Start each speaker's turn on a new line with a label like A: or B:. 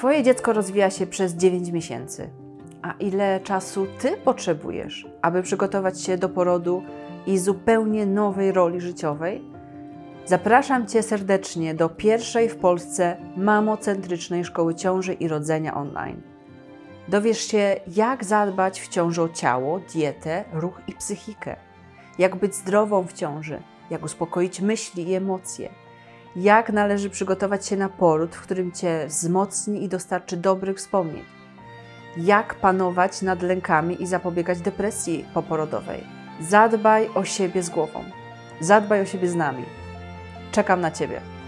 A: Twoje dziecko rozwija się przez 9 miesięcy. A ile czasu Ty potrzebujesz, aby przygotować się do porodu i zupełnie nowej roli życiowej? Zapraszam Cię serdecznie do pierwszej w Polsce mamocentrycznej szkoły ciąży i rodzenia online. Dowiesz się, jak zadbać w ciąży o ciało, dietę, ruch i psychikę, jak być zdrową w ciąży, jak uspokoić myśli i emocje, jak należy przygotować się na poród, w którym Cię wzmocni i dostarczy dobrych wspomnień, jak panować nad lękami i zapobiegać depresji poporodowej. Zadbaj o siebie z głową, zadbaj o siebie z nami. Czekam na Ciebie.